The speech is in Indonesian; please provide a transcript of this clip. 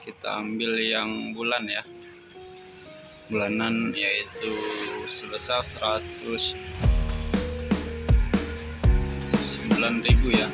kita ambil yang bulan ya. Bulanan yaitu sebesar 109.000 ya.